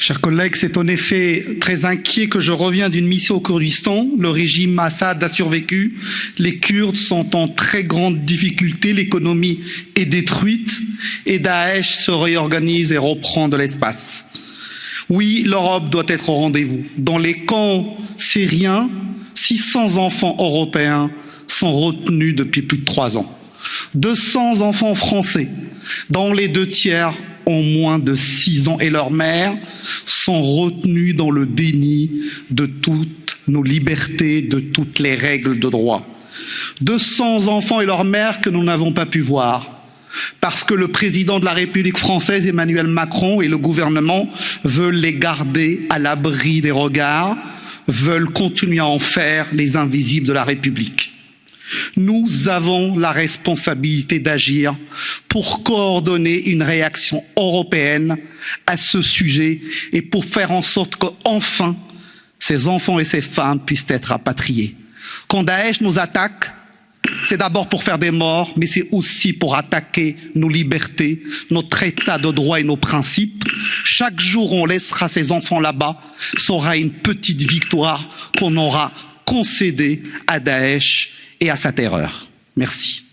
Chers collègues, c'est en effet très inquiet que je reviens d'une mission au Kurdistan. Le régime Assad a survécu. Les Kurdes sont en très grande difficulté. L'économie est détruite et Daesh se réorganise et reprend de l'espace. Oui, l'Europe doit être au rendez-vous. Dans les camps syriens, 600 enfants européens sont retenus depuis plus de trois ans. 200 enfants français, dont les deux tiers ont moins de 6 ans et leurs mères sont retenues dans le déni de toutes nos libertés, de toutes les règles de droit. 200 enfants et leurs mères que nous n'avons pas pu voir parce que le président de la République française, Emmanuel Macron, et le gouvernement veulent les garder à l'abri des regards, veulent continuer à en faire les invisibles de la République. Nous avons la responsabilité d'agir pour coordonner une réaction européenne à ce sujet et pour faire en sorte qu'enfin ces enfants et ces femmes puissent être rapatriés. Quand Daesh nous attaque, c'est d'abord pour faire des morts, mais c'est aussi pour attaquer nos libertés, notre état de droit et nos principes. Chaque jour, on laissera ces enfants là-bas, sera une petite victoire qu'on aura concédée à Daesh et à sa terreur. Merci.